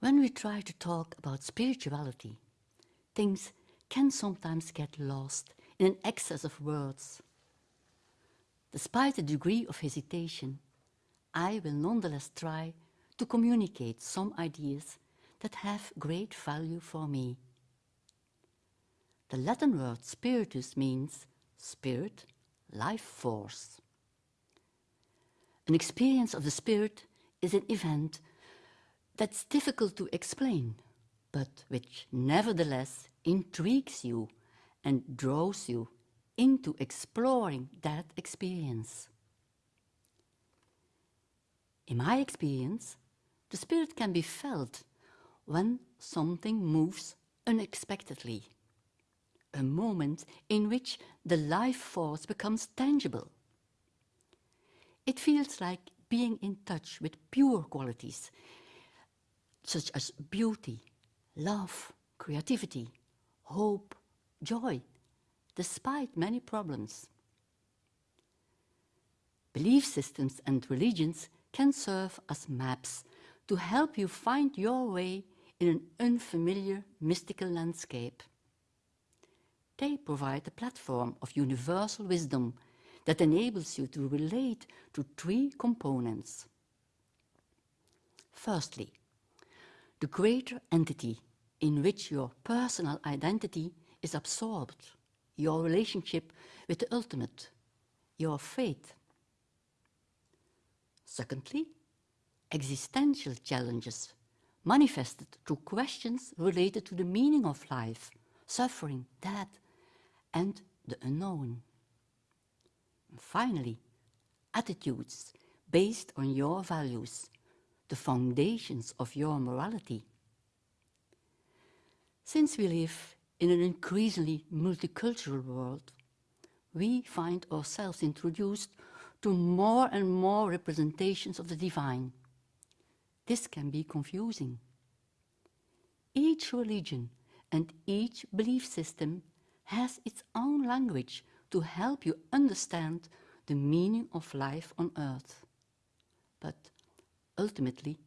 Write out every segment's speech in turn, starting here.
When we try to talk about spirituality, things can sometimes get lost in an excess of words. Despite a degree of hesitation, I will nonetheless try to communicate some ideas that have great value for me. The Latin word spiritus means spirit, life force. An experience of the spirit is an event that's difficult to explain, but which nevertheless intrigues you and draws you into exploring that experience. In my experience, the spirit can be felt when something moves unexpectedly, a moment in which the life force becomes tangible. It feels like being in touch with pure qualities, such as beauty, love, creativity, hope, joy, despite many problems. Belief systems and religions can serve as maps to help you find your way in an unfamiliar mystical landscape. They provide a platform of universal wisdom that enables you to relate to three components. Firstly, the greater entity in which your personal identity is absorbed, your relationship with the ultimate, your faith. Secondly, existential challenges manifested through questions related to the meaning of life, suffering, death, and the unknown. And finally, attitudes based on your values, the foundations of your morality. Since we live in an increasingly multicultural world, we find ourselves introduced to more and more representations of the divine. This can be confusing. Each religion and each belief system has its own language to help you understand the meaning of life on earth. But ultimately,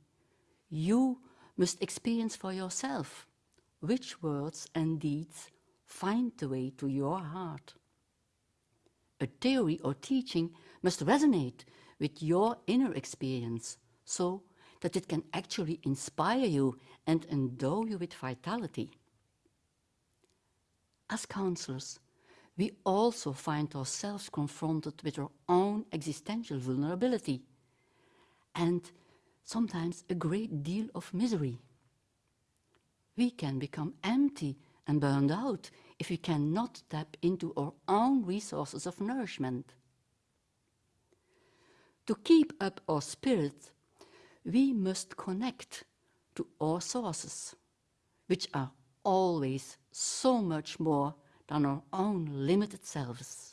you must experience for yourself which words and deeds find the way to your heart. A theory or teaching must resonate with your inner experience so that it can actually inspire you and endow you with vitality. As counselors, we also find ourselves confronted with our own existential vulnerability and sometimes a great deal of misery we can become empty and burned out if we cannot tap into our own resources of nourishment. To keep up our spirit, we must connect to our sources, which are always so much more than our own limited selves.